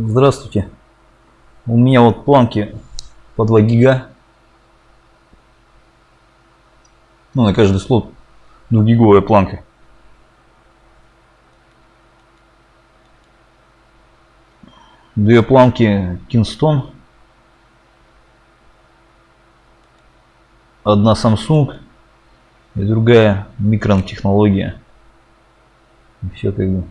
Здравствуйте. У меня вот планки по 2 гига. Ну, на каждый слот 2 гиговая планка. Две планки Kingston. Одна Samsung и другая микрон технология. Все как бы